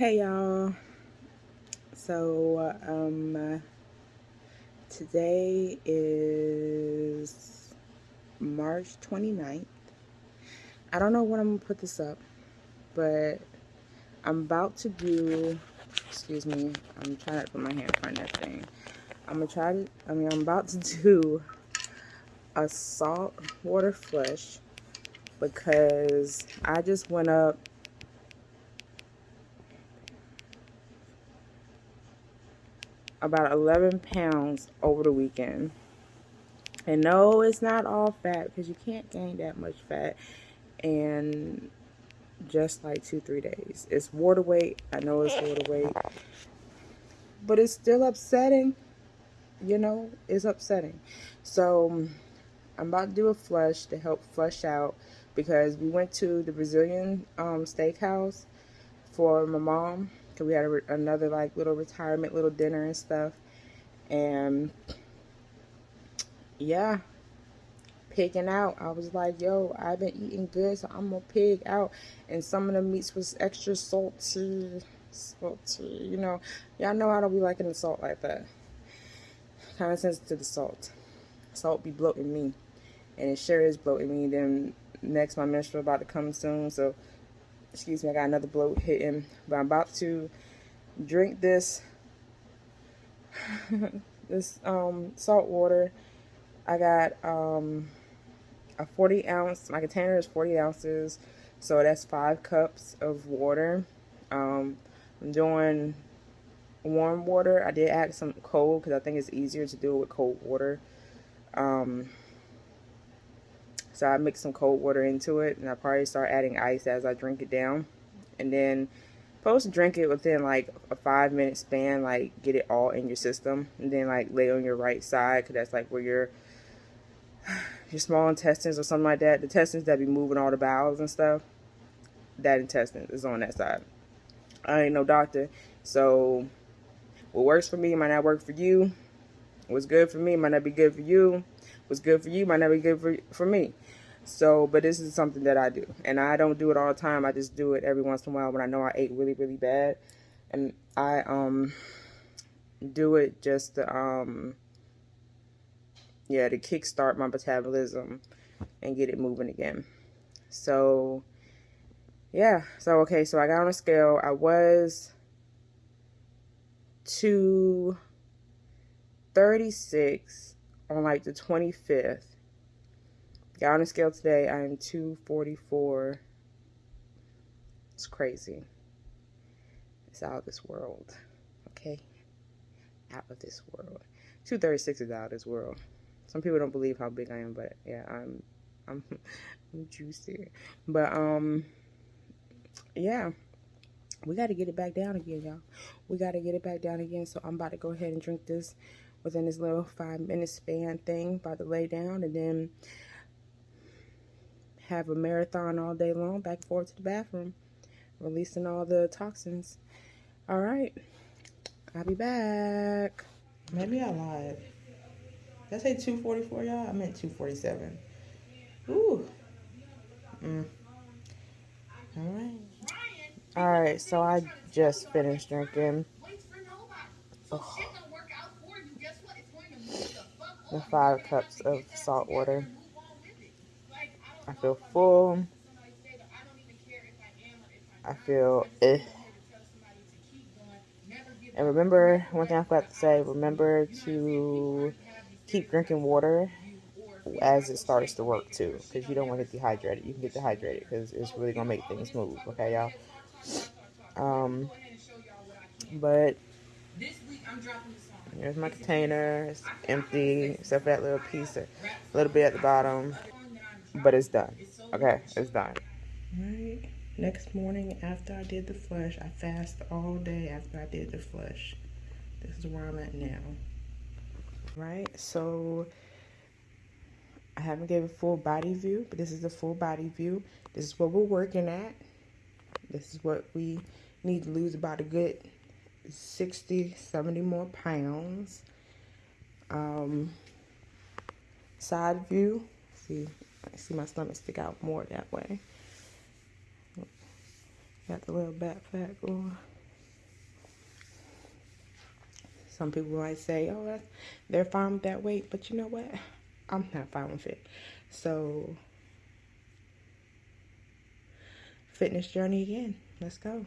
Hey y'all. So, um, today is March 29th. I don't know when I'm gonna put this up, but I'm about to do, excuse me, I'm trying to put my hand of that thing. I'm gonna try to, I mean, I'm about to do a salt water flush because I just went up about 11 pounds over the weekend. And no, it's not all fat because you can't gain that much fat in just like two, three days. It's water weight. I know it's water weight. But it's still upsetting. You know, it's upsetting. So I'm about to do a flush to help flush out because we went to the Brazilian um, steakhouse for my mom because we had a, another like little retirement little dinner and stuff. And yeah pigging out i was like yo i've been eating good so i'm gonna pig out. And some of the meats was extra salty salty you know. Y'all know i don't be liking the salt like that. Kind of sensitive to the salt. Salt be bloating me. And it sure is bloating me. Then next my menstrual about to come soon so excuse me, I got another bloat hitting, but I'm about to drink this this um, salt water. I got um, a 40 ounce, my container is 40 ounces, so that's five cups of water. Um, I'm doing warm water. I did add some cold because I think it's easier to do it with cold water. Um, so I mix some cold water into it and I probably start adding ice as I drink it down. And then supposed to drink it within like a five minute span, like get it all in your system. And then like lay on your right side because that's like where your your small intestines or something like that, the intestines that be moving all the bowels and stuff, that intestine is on that side. I ain't no doctor, so what works for me might not work for you. What's good for me might not be good for you. What's good for you might not be good for, for me. So, but this is something that I do. And I don't do it all the time. I just do it every once in a while when I know I ate really, really bad. And I um do it just to, um, yeah, to kickstart my metabolism and get it moving again. So, yeah. So, okay. So I got on a scale. I was 236 on like the 25th Got on a scale today. I am 244. It's crazy. It's out of this world. Okay? Out of this world. 236 is out of this world. Some people don't believe how big I am, but yeah, I'm I'm I'm juicy. But um yeah. We got to get it back down again, y'all. We got to get it back down again. So I'm about to go ahead and drink this within this little five minute span thing. About to lay down and then have a marathon all day long, back and forth to the bathroom, releasing all the toxins. All right, I'll be back. Maybe I lied. Did I say 244, y'all? I meant 247. Ooh. Mm. All right. All right, so I just finished drinking oh, the five cups of salt water. I feel full. I feel eh. And remember, one thing I forgot to say, remember to keep drinking water as it starts to work too. Because you don't want to get dehydrated. You can get dehydrated because it's really going to make things move. Okay, y'all? Um, but here's my container. It's empty except for that little piece, a little bit at the bottom. But it's done. Okay, it's done. Alright. Next morning after I did the flush, I fast all day after I did the flush. This is where I'm at now. Right? So I haven't given a full body view, but this is the full body view. This is what we're working at. This is what we need to lose about a good 60, 70 more pounds. Um, side view. See, I see my stomach stick out more that way. Got the little back fat going. Some people might say, oh, that's, they're fine with that weight. But you know what? I'm not fine with it. So, fitness journey again. Let's go.